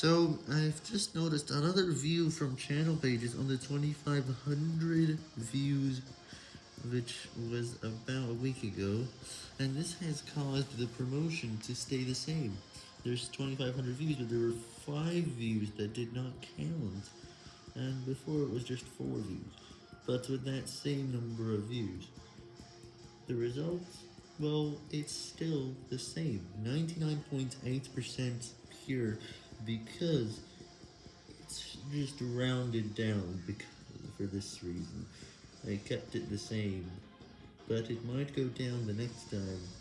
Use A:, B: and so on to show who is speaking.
A: So, I've just noticed another view from channel pages on the 2500 views, which was about a week ago, and this has caused the promotion to stay the same. There's 2500 views, but there were 5 views that did not count, and before it was just 4 views, but with that same number of views. The results? Well, it's still the same, 99.8% pure, because it's just rounded down because, for this reason. I kept it the same, but it might go down the next time.